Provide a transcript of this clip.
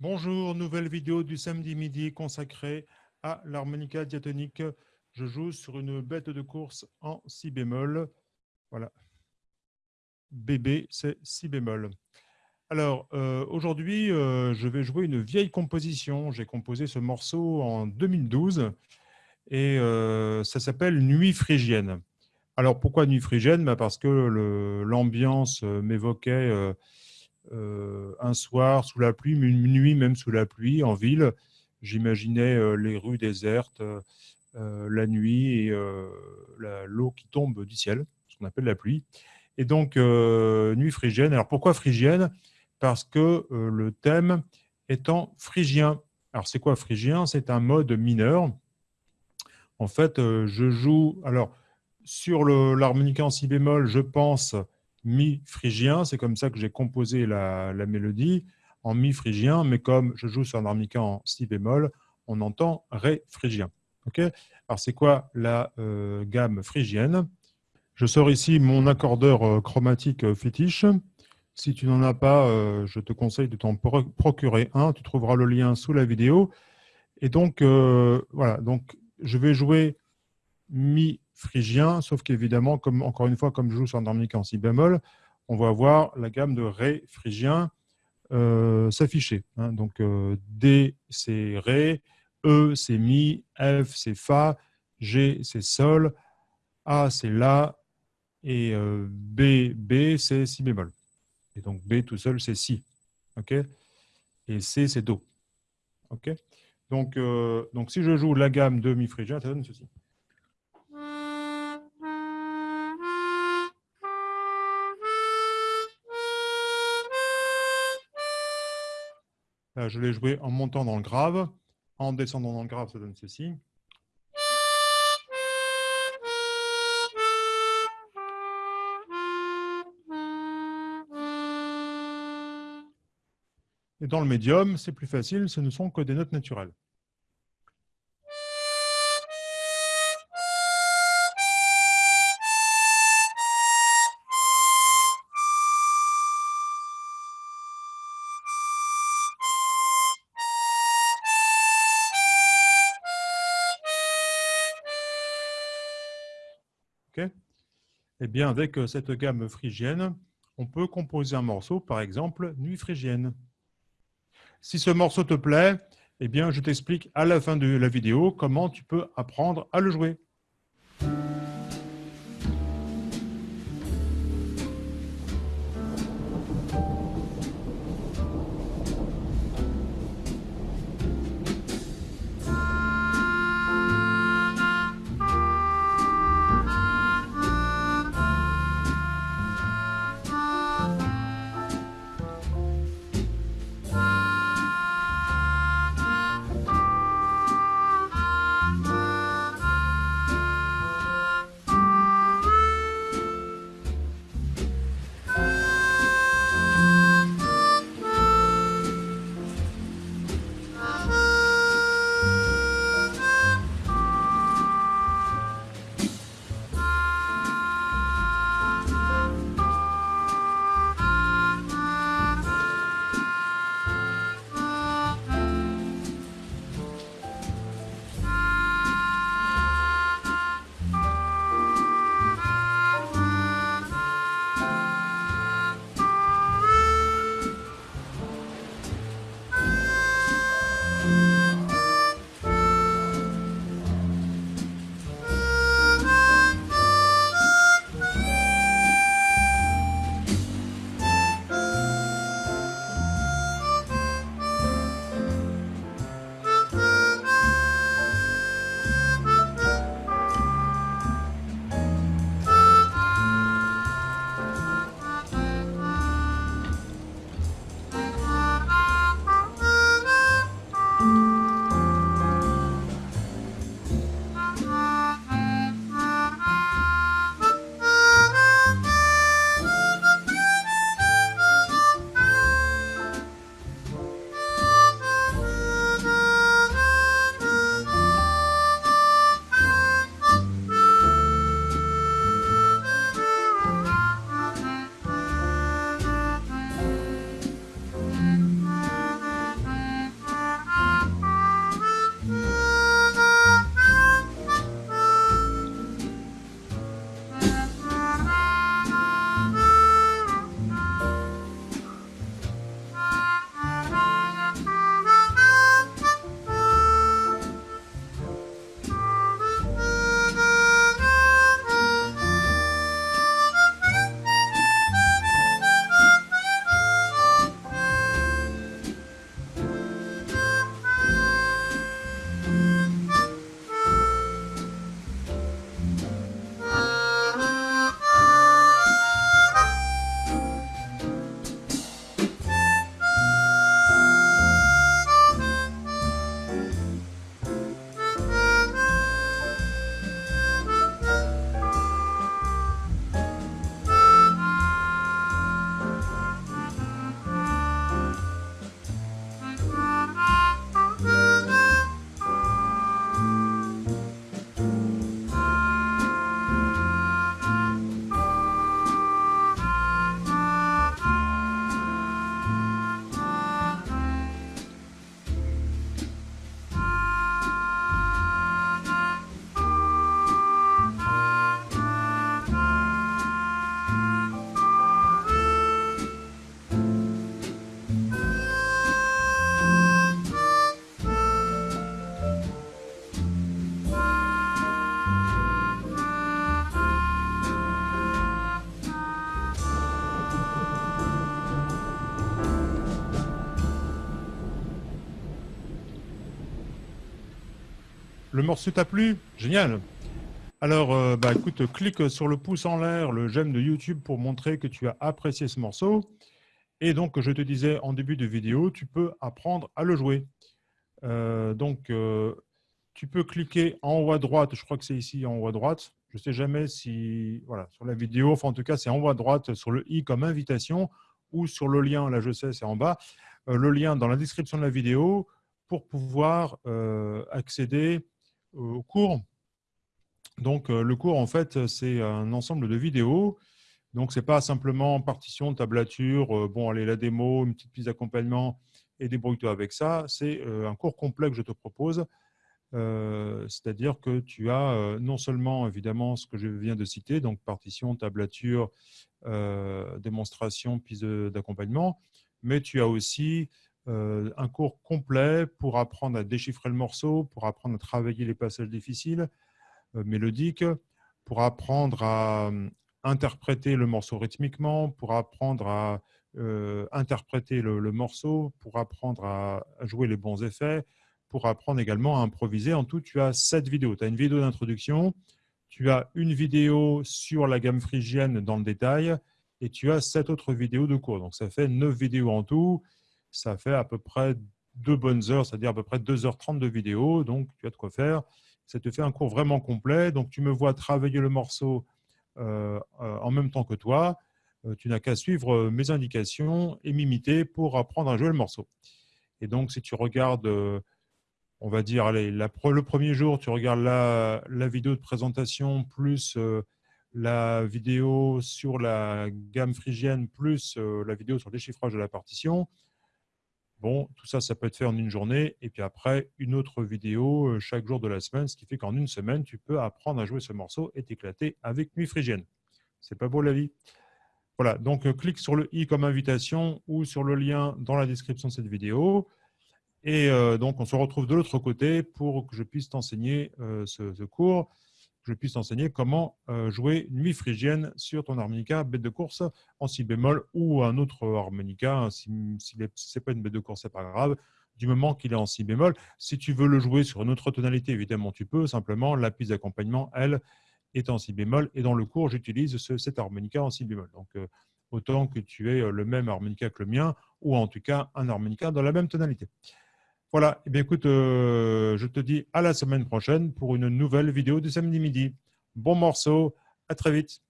Bonjour, nouvelle vidéo du samedi midi consacrée à l'harmonica diatonique. Je joue sur une bête de course en si bémol. Voilà. Bébé, c'est si bémol. Alors, euh, aujourd'hui, euh, je vais jouer une vieille composition. J'ai composé ce morceau en 2012 et euh, ça s'appelle Nuit phrygienne. Alors, pourquoi Nuit phrygienne? Bah, Parce que l'ambiance m'évoquait un soir sous la pluie, une nuit même sous la pluie en ville. J'imaginais euh, les rues désertes, euh, la nuit et l'eau qui tombe du ciel, ce qu'on appelle la pluie. Et donc, nuit phrygienne. Alors, pourquoi phrygienne? Parce que le thème étant phrygien. Alors, c'est quoi phrygien? C'est un mode mineur. En fait, je joue... Alors, sur l'harmonica en si bémol, je pense mi phrygien, c'est comme ça que j'ai composé la, mélodie, en mi phrygien, mais comme je joue sur un harmonica en si bémol, on entend ré phrygien. Ok? Alors c'est quoi la euh, gamme phrygienne Je sors ici mon accordeur euh, chromatique euh, fétiche. Si tu n'en as pas, je te conseille de t'en procurer un. Tu trouveras le lien sous la vidéo. Et donc, voilà, donc je vais jouer mi phrygien, sauf qu'évidemment, encore une fois, comme je joue sur un harmonica en si bémol, on va voir la gamme de Ré phrygien euh, s'afficher. Hein. Donc euh, D, c'est Ré, E, c'est Mi, F, c'est Fa, G, c'est Sol, A, c'est La, et euh, B, B, c'est Si bémol. Et donc B tout seul, c'est Si. et C, c'est Do. donc, donc si je joue la gamme de Mi phrygien, ça donne ceci. Je l'ai joué en montant dans le grave. En descendant dans le grave, ça donne ceci. Et dans le médium, c'est plus facile, ce ne sont que des notes naturelles. Eh bien, avec euh, cette gamme phrygienne, on peut composer un morceau, par exemple, Nuit phrygienne. Si ce morceau te plaît, eh bien, je t'explique à la fin de la vidéo comment tu peux apprendre à le jouer. Le morceau t'a plu? Génial Alors, euh, bah, écoute, clique sur le pouce en l'air, le j'aime de YouTube pour montrer que tu as apprécié ce morceau. Et donc, je te disais en début de vidéo, tu peux apprendre à le jouer. Euh, donc, euh, tu peux cliquer en haut à droite, je crois que c'est ici en haut à droite. Je ne sais jamais si, voilà, sur la vidéo, enfin en tout cas, c'est en haut à droite sur le i comme invitation ou sur le lien, là je sais, c'est en bas, le lien dans la description de la vidéo pour pouvoir accéder au cours. Donc, euh, le cours, en fait, c'est un ensemble de vidéos. Donc, ce n'est pas simplement partition, tablature, euh, bon, allez, la démo, une petite piste d'accompagnement et débrouille-toi avec ça. C'est euh, un cours complet que je te propose. C'est-à-dire que tu as non seulement, évidemment, ce que je viens de citer, donc partition, tablature, démonstration, piste d'accompagnement, mais tu as aussi euh, un cours complet pour apprendre à déchiffrer le morceau, pour apprendre à travailler les passages difficiles, euh, mélodiques, pour apprendre à euh, interpréter le morceau rythmiquement, pour apprendre à interpréter le, morceau, pour apprendre à, jouer les bons effets, pour apprendre également à improviser. En tout, tu as sept vidéos. Tu as une vidéo d'introduction, tu as une vidéo sur la gamme phrygienne dans le détail, et tu as sept autres vidéos de cours. Donc, ça fait neuf vidéos en tout ça fait à peu près deux bonnes heures, c'est-à-dire à peu près 2h30 de vidéo, donc tu as de quoi faire. Ça te fait un cours vraiment complet, donc tu me vois travailler le morceau euh, euh, en même temps que toi. Euh, tu n'as qu'à suivre mes indications et m'imiter pour apprendre à jouer le morceau. Et donc, si tu regardes, on va dire, le premier jour, tu regardes la, la vidéo de présentation plus la vidéo sur la gamme phrygienne plus la vidéo sur le déchiffrage de la partition, Bon, tout ça, ça peut être fait en une journée. Et puis après, une autre vidéo euh, chaque jour de la semaine, ce qui fait qu'en une semaine, tu peux apprendre à jouer ce morceau et t'éclater avec Nuit Phrygienne. C'est pas beau la vie? Voilà, donc euh, clique sur le i comme invitation ou sur le lien dans la description de cette vidéo. Et euh, donc, on se retrouve de l'autre côté pour que je puisse t'enseigner ce cours je puisse t'enseigner comment euh, jouer Nuit phrygienne sur ton harmonica bête de course en si bémol ou un autre harmonica. Si, ce n'est pas une bête de course, ce n'est pas grave, du moment qu'il est en si bémol. Si tu veux le jouer sur une autre tonalité, évidemment, tu peux. Simplement, la piste d'accompagnement, elle, est en si bémol. Et dans le cours, j'utilise cet harmonica en si bémol. Donc, euh, autant que tu aies le même harmonica que le mien, ou en tout cas un harmonica dans la même tonalité. Voilà, eh bien, écoute, euh, je te dis à la semaine prochaine pour une nouvelle vidéo du samedi midi. Bon morceau, à très vite.